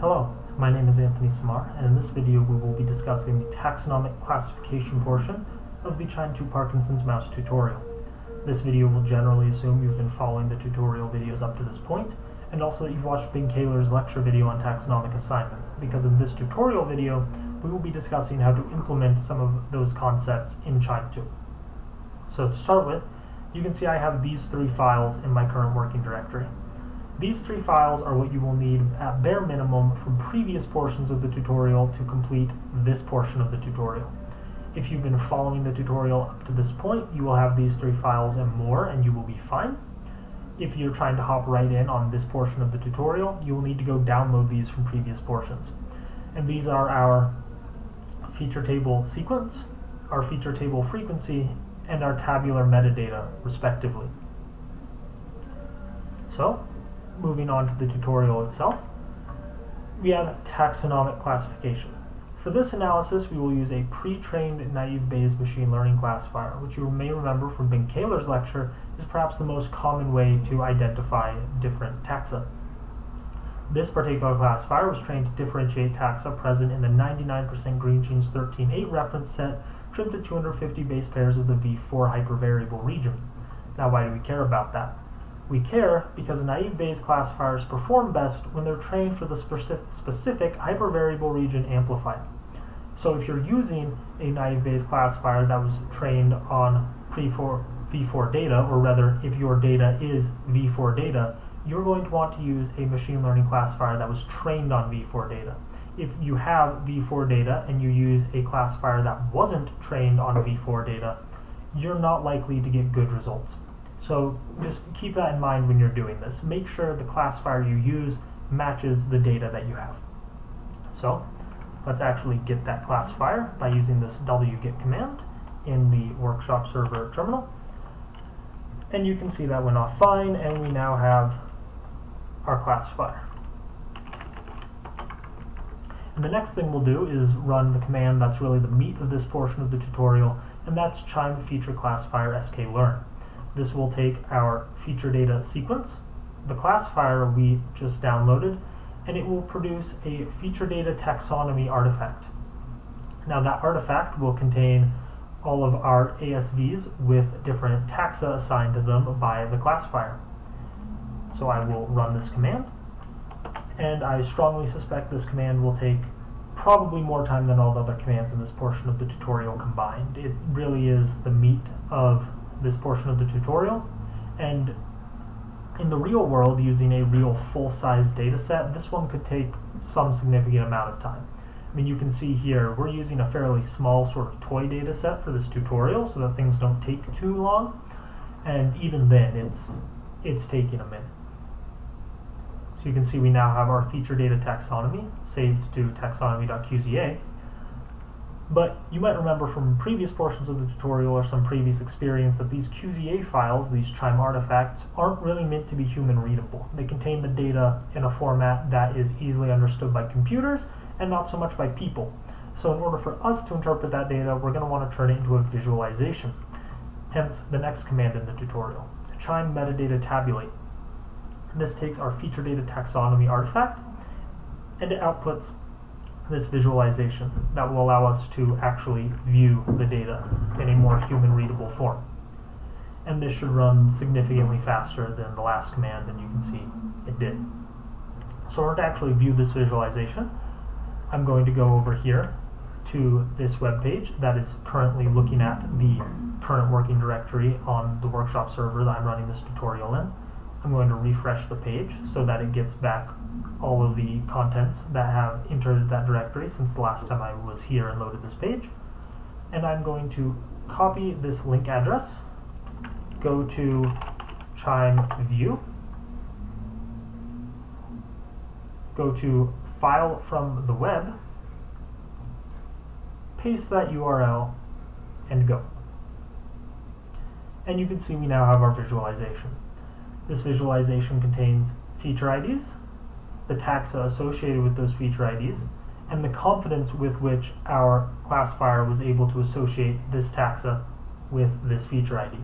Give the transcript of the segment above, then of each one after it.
Hello, my name is Anthony Samar, and in this video we will be discussing the taxonomic classification portion of the QIIME 2 Parkinson's mouse tutorial. This video will generally assume you've been following the tutorial videos up to this point, and also that you've watched Ben Kaehler's lecture video on taxonomic assignment, because in this tutorial video we will be discussing how to implement some of those concepts in QIIME 2. So to start with, you can see I have these three files in my current working directory. These three files are what you will need at bare minimum from previous portions of the tutorial to complete this portion of the tutorial. If you've been following the tutorial up to this point, you will have these three files and more and you will be fine. If you're trying to hop right in on this portion of the tutorial, you will need to go download these from previous portions. And these are our feature table sequence, our feature table frequency, and our tabular metadata, respectively. So, moving on to the tutorial itself, we have taxonomic classification. For this analysis, we will use a pre-trained naive Bayes machine learning classifier, which you may remember from Ben Kaehler's lecture is perhaps the most common way to identify different taxa. This particular classifier was trained to differentiate taxa present in the 99% Greengenes 13.8 reference set trimmed to 250 base pairs of the V4 hypervariable region. Now why do we care about that? We care because naive Bayes classifiers perform best when they're trained for the specific hypervariable region amplified. So if you're using a naive Bayes classifier that was trained on pre-4 V4 data, or rather if your data is V4 data, you're going to want to use a machine learning classifier that was trained on V4 data. If you have V4 data and you use a classifier that wasn't trained on V4 data, you're not likely to get good results. So just keep that in mind when you're doing this. Make sure the classifier you use matches the data that you have. So let's actually get that classifier by using this wget command in the workshop server terminal. And you can see that went off fine, and we now have our classifier. And the next thing we'll do is run the command that's really the meat of this portion of the tutorial, and that's QIIME feature classifier sklearn. This will take our feature data sequence, the classifier we just downloaded, and it will produce a feature data taxonomy artifact. Now that artifact will contain all of our ASVs with different taxa assigned to them by the classifier. So I will run this command, and I strongly suspect this command will take probably more time than all the other commands in this portion of the tutorial combined. It really is the meat of this portion of the tutorial. And in the real world, using a real full-size data set, this one could take some significant amount of time. I mean, you can see here, we're using a fairly small sort of toy data set for this tutorial so that things don't take too long. And even then, it's, it's taking a minute. So you can see we now have our feature data taxonomy saved to taxonomy.qza. But you might remember from previous portions of the tutorial or some previous experience that these QZA files, these QIIME artifacts, aren't really meant to be human readable. They contain the data in a format that is easily understood by computers and not so much by people. So in order for us to interpret that data, we're going to want to turn it into a visualization. Hence the next command in the tutorial, QIIME metadata tabulate. This takes our feature data taxonomy artifact and it outputs this visualization that will allow us to actually view the data in a more human readable form. And this should run significantly faster than the last command, and you can see it did. So in order to actually view this visualization, I'm going to go over here to this web page that is currently looking at the current working directory on the workshop server that I'm running this tutorial in. I'm going to refresh the page so that it gets back all of the contents that have entered that directory since the last time I was here and loaded this page. And I'm going to copy this link address, go to QIIME view, go to file from the web, paste that URL, and go. And you can see we now have our visualization. This visualization contains feature IDs, the taxa associated with those feature IDs, and the confidence with which our classifier was able to associate this taxa with this feature ID.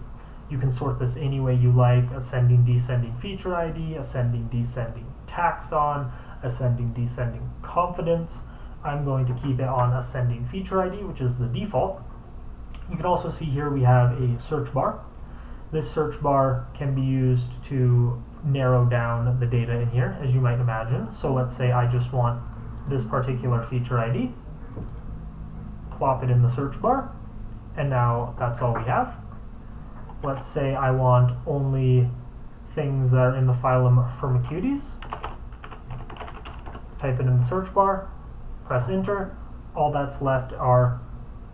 You can sort this any way you like, ascending, descending feature ID, ascending, descending taxon, ascending, descending confidence. I'm going to keep it on ascending feature ID, which is the default. You can also see here we have a search bar. This search bar can be used to narrow down the data in here, as you might imagine. So let's say I just want this particular feature ID, plop it in the search bar, and now that's all we have. Let's say I want only things that are in the phylum Firmicutes. Type it in the search bar, press enter. All that's left are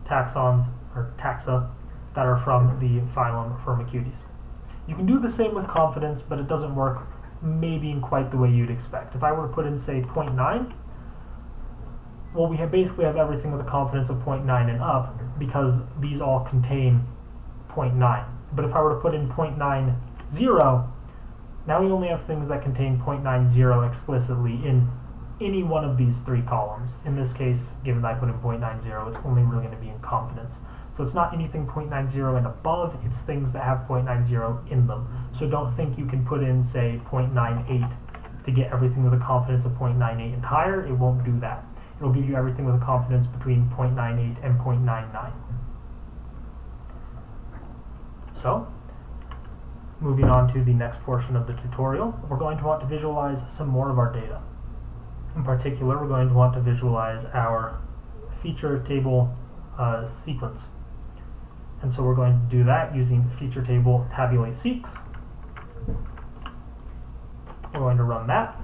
taxons or taxa that are from the phylum Firmicutes. You can do the same with confidence, but it doesn't work maybe in quite the way you'd expect. If I were to put in, say, 0.9, well, we have basically have everything with a confidence of 0.9 and up because these all contain 0.9. But if I were to put in 0.90, now we only have things that contain 0.90 explicitly in any one of these three columns. In this case, given that I put in 0.90, it's only really going to be in confidence. So it's not anything 0.90 and above, it's things that have 0.90 in them. So don't think you can put in, say, 0.98 to get everything with a confidence of 0.98 and higher. It won't do that. It'll give you everything with a confidence between 0.98 and 0.99. So, moving on to the next portion of the tutorial, we're going to want to visualize some more of our data. In particular, we're going to want to visualize our feature table uh, sequence. And so we're going to do that using feature table tabulate seqs. We're going to run that,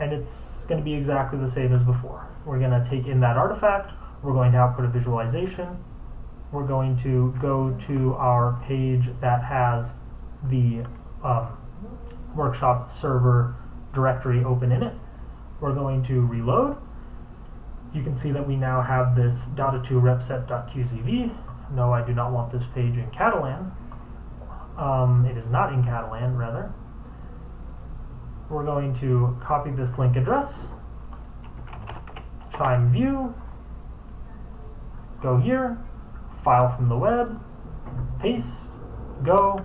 and it's going to be exactly the same as before. We're going to take in that artifact, we're going to output a visualization, we're going to go to our page that has the um, workshop server directory open in it. We're going to reload. You can see that we now have this data2 repset.qzv. No, I do not want this page in Catalan. Um, it is not in Catalan, rather. We're going to copy this link address, QIIME view, go here, file from the web, paste, go,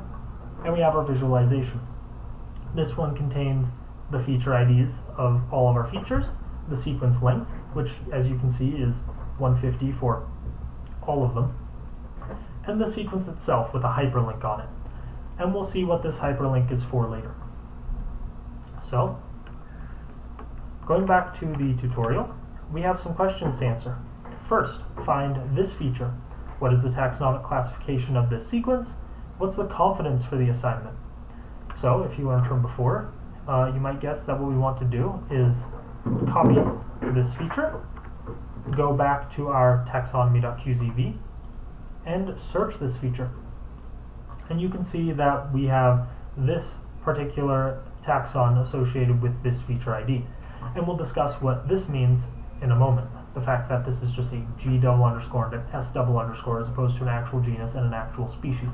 and we have our visualization. This one contains the feature IDs of all of our features, the sequence length, which as you can see is 150 for all of them, and the sequence itself with a hyperlink on it. And we'll see what this hyperlink is for later. So, going back to the tutorial, we have some questions to answer. First, find this feature. What is the taxonomic classification of this sequence? What's the confidence for the assignment? So, if you learned from before, uh, you might guess that what we want to do is copy this feature, go back to our taxonomy.qzv, and search this feature. And you can see that we have this particular taxon associated with this feature ID. And we'll discuss what this means in a moment. The fact that this is just a G double underscore and an S double underscore as opposed to an actual genus and an actual species.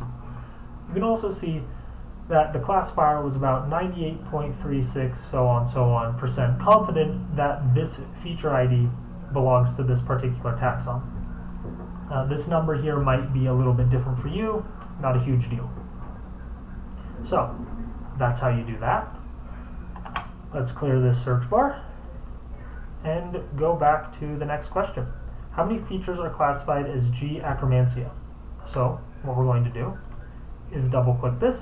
You can also see that the classifier was about 98.36 so on so on percent confident that this feature ID belongs to this particular taxon. Uh, this number here might be a little bit different for you, not a huge deal. So, that's how you do that. Let's clear this search bar and go back to the next question. How many features are classified as G Akkermansia? So, what we're going to do is double click this,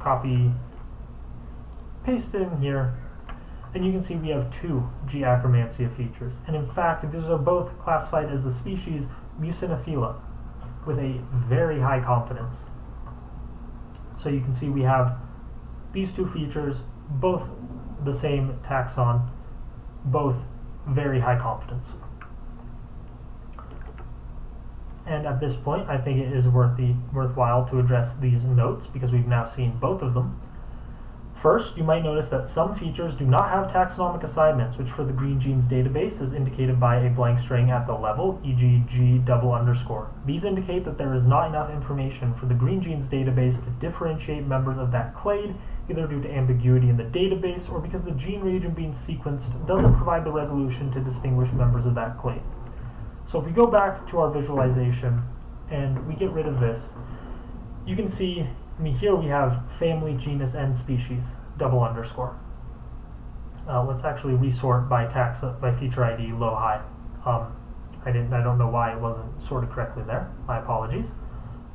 copy, paste it in here, and you can see we have two G. Akkermansia features. And in fact, these are both classified as the species Muciniphila with a very high confidence. So you can see we have these two features, both the same taxon, both very high confidence. And at this point, I think it is worth the, worthwhile to address these notes because we've now seen both of them. First, you might notice that some features do not have taxonomic assignments, which for the Greengenes database is indicated by a blank string at the level, e.g. g double underscore. These indicate that there is not enough information for the Greengenes database to differentiate members of that clade, either due to ambiguity in the database or because the gene region being sequenced doesn't provide the resolution to distinguish members of that clade. So if we go back to our visualization and we get rid of this, you can see I mean, here we have family, genus, and species, double underscore. Uh, let's actually resort by tax by feature ID low high. Um, I didn't. I don't know why it wasn't sorted correctly there. My apologies.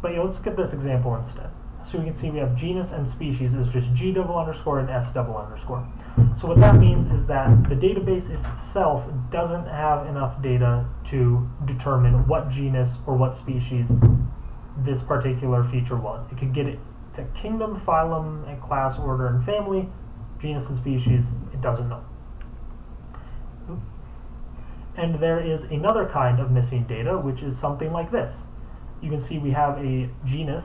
But yeah, let's at this example instead. So we can see we have genus and species is just G double underscore and S double underscore. So what that means is that the database itself doesn't have enough data to determine what genus or what species this particular feature was. It could get it to kingdom, phylum, and class, order, and family, genus and species, it doesn't know. And there is another kind of missing data, which is something like this. You can see we have a genus,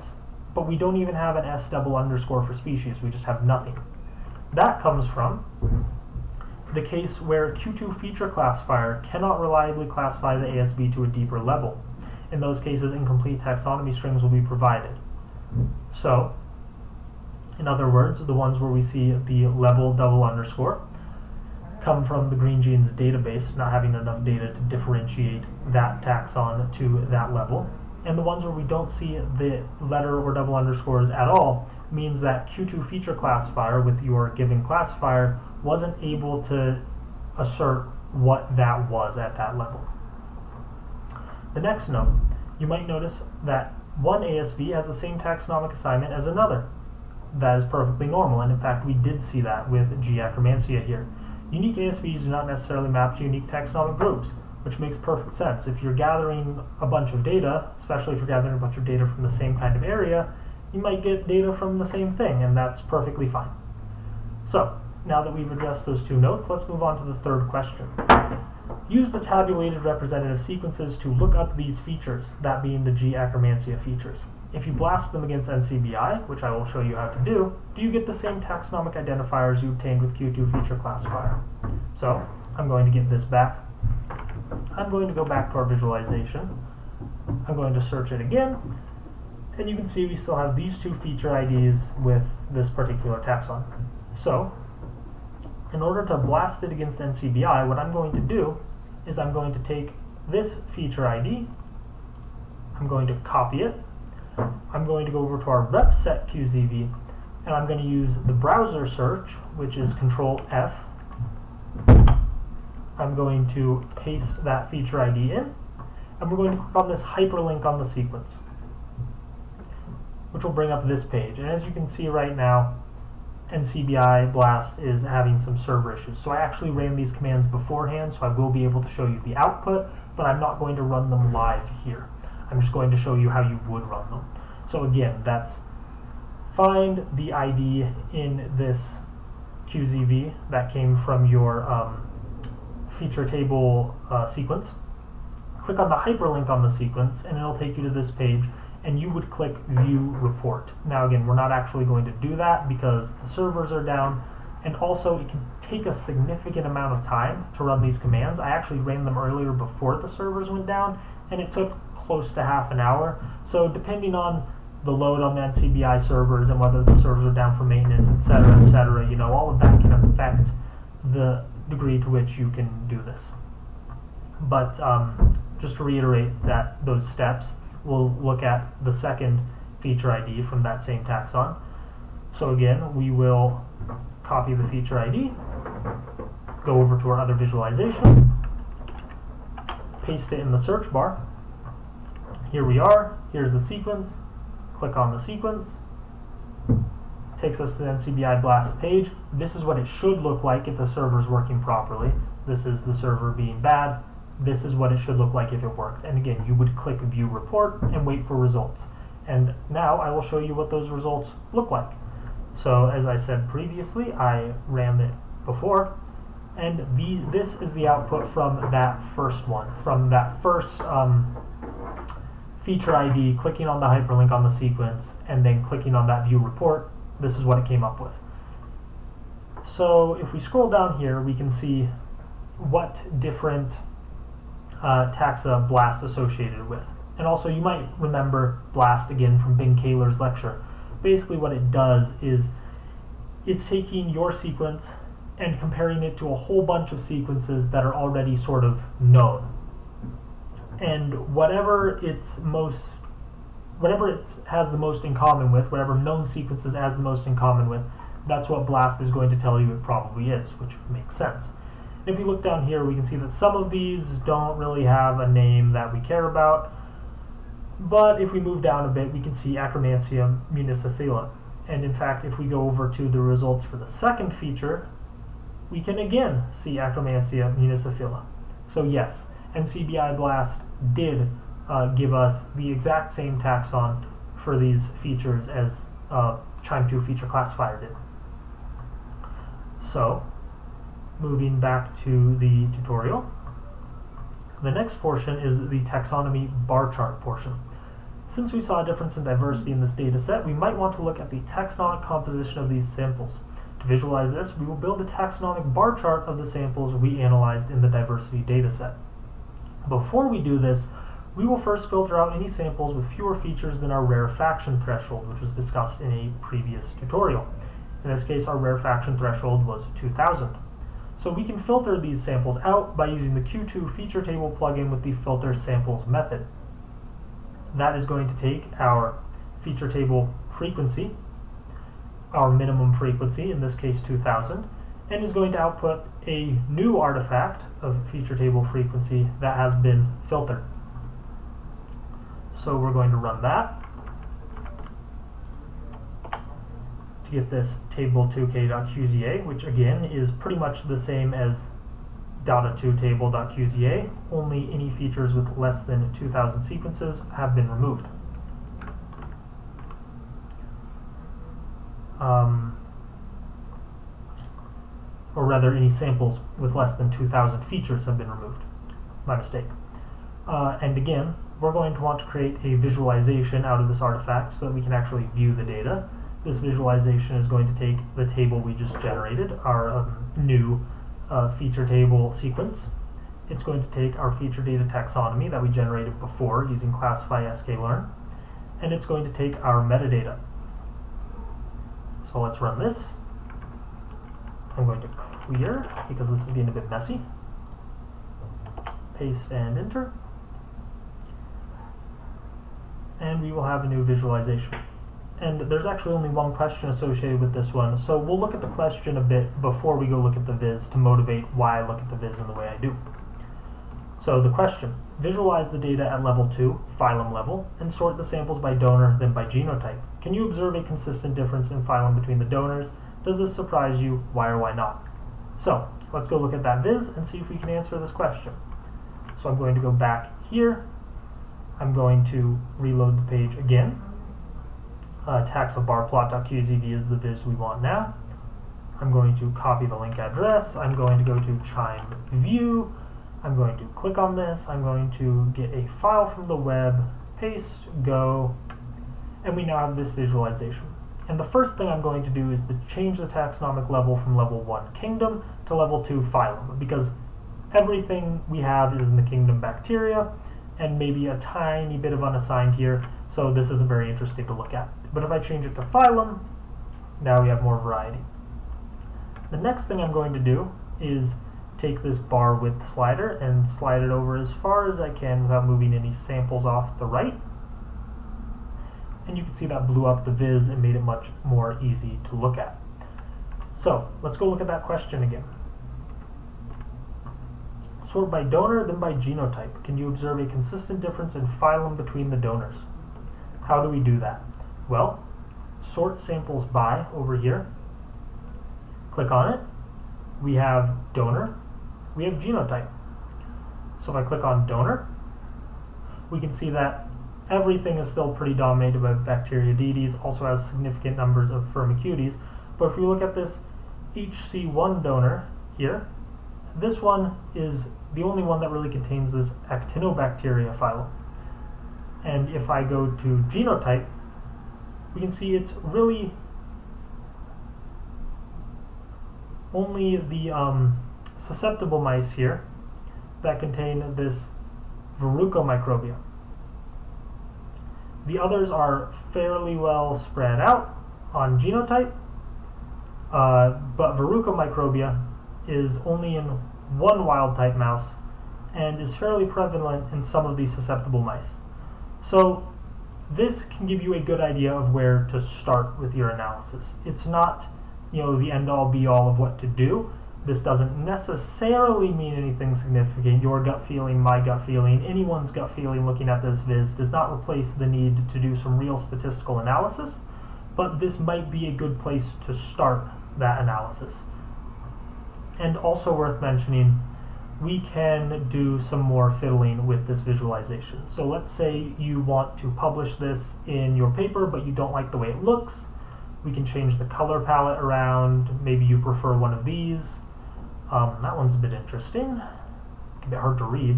but we don't even have an S double underscore for species, we just have nothing. That comes from the case where Q2 feature classifier cannot reliably classify the ASV to a deeper level. In those cases, incomplete taxonomy strings will be provided. So, in other words, the ones where we see the level double underscore come from the Greengenes database, not having enough data to differentiate that taxon to that level. And the ones where we don't see the letter or double underscores at all means that Q2 feature classifier with your given classifier wasn't able to assert what that was at that level. The next note, you might notice that one ASV has the same taxonomic assignment as another. That is perfectly normal, and in fact we did see that with G. akkermansia here. Unique ASVs do not necessarily map to unique taxonomic groups, which makes perfect sense. If you're gathering a bunch of data, especially if you're gathering a bunch of data from the same kind of area, you might get data from the same thing, and that's perfectly fine. So, now that we've addressed those two notes, let's move on to the third question. Use the tabulated representative sequences to look up these features, that being the G. akkermansia features. If you blast them against NCBI, which I will show you how to do, do you get the same taxonomic identifiers you obtained with Q2 feature classifier? So, I'm going to get this back. I'm going to go back to our visualization. I'm going to search it again, and you can see we still have these two feature IDs with this particular taxon. So, in order to blast it against NCBI, what I'm going to do is I'm going to take this feature ID, I'm going to copy it, I'm going to go over to our rep set QZV, and I'm going to use the browser search, which is Control F. I'm going to paste that feature ID in, and we're going to click on this hyperlink on the sequence, which will bring up this page. And as you can see right now, NCBI Blast is having some server issues. So I actually ran these commands beforehand, so I will be able to show you the output, but I'm not going to run them live here. I'm just going to show you how you would run them. So again, that's find the ID in this QZV that came from your um, feature table uh, sequence. Click on the hyperlink on the sequence, and it'll take you to this page and you would click view report. Now again, we're not actually going to do that because the servers are down and also it can take a significant amount of time to run these commands. I actually ran them earlier before the servers went down and it took close to half an hour. So depending on the load on the NCBI servers and whether the servers are down for maintenance, etc., etc., you know, all of that can affect the degree to which you can do this. But um, just to reiterate that those steps, we'll look at the second feature ID from that same taxon. So again, we will copy the feature ID, go over to our other visualization, paste it in the search bar. Here we are, here's the sequence, click on the sequence, takes us to the NCBI blast page. This is what it should look like if the server is working properly. This is the server being bad, this is what it should look like if it worked. And again, you would click view report and wait for results. And now I will show you what those results look like. So as I said previously, I ran it before, and the, this is the output from that first one, from that first um, feature ID, clicking on the hyperlink on the sequence, and then clicking on that view report, this is what it came up with. So if we scroll down here, we can see what different uh, taxa BLAST associated with. And also you might remember BLAST again from Ben Kaehler's lecture. Basically what it does is it's taking your sequence and comparing it to a whole bunch of sequences that are already sort of known. And whatever it's most whatever it has the most in common with, whatever known sequences has the most in common with, that's what BLAST is going to tell you it probably is, which makes sense. If we look down here, we can see that some of these don't really have a name that we care about, but if we move down a bit, we can see Akkermansia muciniphila. And in fact, if we go over to the results for the second feature, we can again see Akkermansia muciniphila. So yes, NCBI BLAST did uh, give us the exact same taxon for these features as uh, QIIME 2 feature classifier did. So, moving back to the tutorial, the next portion is the taxonomy bar chart portion. Since we saw a difference in diversity in this data set, we might want to look at the taxonomic composition of these samples. To visualize this, we will build a taxonomic bar chart of the samples we analyzed in the diversity data set. Before we do this, we will first filter out any samples with fewer features than our rarefaction threshold, which was discussed in a previous tutorial. In this case, our rarefaction threshold was 2000. So we can filter these samples out by using the Q2 feature table plugin with the filter samples method. That is going to take our feature table frequency, our minimum frequency, in this case 2000, and is going to output a new artifact of feature table frequency that has been filtered. So we're going to run that to get this table2k.qza, which again is pretty much the same as data2 table.qza, only any features with less than 2000 sequences have been removed. Um, or rather any samples with less than 2,000 features have been removed. My mistake. Uh, and again, we're going to want to create a visualization out of this artifact so that we can actually view the data. This visualization is going to take the table we just generated, our um, new uh, feature table sequence. It's going to take our feature data taxonomy that we generated before using classify sklearn, and it's going to take our metadata. So let's run this. I'm going to clear because this is getting a bit messy. Paste and enter. And we will have a new visualization. And there's actually only one question associated with this one, so we'll look at the question a bit before we go look at the viz to motivate why I look at the viz in the way I do. So the question, visualize the data at level 2, phylum level, and sort the samples by donor, then by genotype. Can you observe a consistent difference in phylum between the donors? Does this surprise you? Why or why not? So, let's go look at that viz and see if we can answer this question. So I'm going to go back here. I'm going to reload the page again. Uh, taxabarplot.qzv is the viz we want now. I'm going to copy the link address. I'm going to go to QIIME view. I'm going to click on this. I'm going to get a file from the web, paste, go, and we now have this visualization. And the first thing I'm going to do is to change the taxonomic level from level 1 kingdom to level 2 phylum, because everything we have is in the kingdom bacteria, and maybe a tiny bit of unassigned here, so this isn't very interesting to look at. But if I change it to phylum, now we have more variety. The next thing I'm going to do is take this bar width slider and slide it over as far as I can without moving any samples off the right and you can see that blew up the viz and made it much more easy to look at. So let's go look at that question again. Sort by donor, then by genotype. Can you observe a consistent difference in phylum between the donors? How do we do that? Well, sort samples by over here. Click on it. We have donor. We have genotype. So if I click on donor, we can see that everything is still pretty dominated by bacteria. Bacteroidetes, also has significant numbers of Firmicutes. But if we look at this HC1 donor here, this one is the only one that really contains this Actinobacteria phylum. And if I go to genotype, we can see it's really only the um, susceptible mice here that contain this Verrucomicrobia. The others are fairly well spread out on genotype, uh, but Verrucomicrobia is only in one wild type mouse and is fairly prevalent in some of these susceptible mice. So this can give you a good idea of where to start with your analysis. It's not you know, the end all be all of what to do. This doesn't necessarily mean anything significant. Your gut feeling, my gut feeling, anyone's gut feeling looking at this viz does not replace the need to do some real statistical analysis, but this might be a good place to start that analysis. And also worth mentioning, we can do some more fiddling with this visualization. So let's say you want to publish this in your paper, but you don't like the way it looks. We can change the color palette around. Maybe you prefer one of these. Um, that one's a bit interesting. A bit hard to read.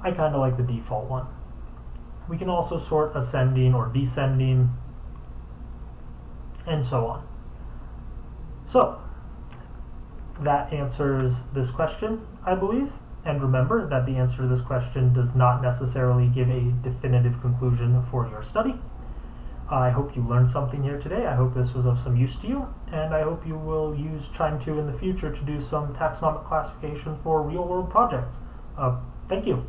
I kind of like the default one. We can also sort ascending or descending and so on. So, that answers this question, I believe. And remember that the answer to this question does not necessarily give a definitive conclusion for your study. I hope you learned something here today. I hope this was of some use to you, and I hope you will use QIIME 2 in the future to do some taxonomic classification for real-world projects. Uh, thank you.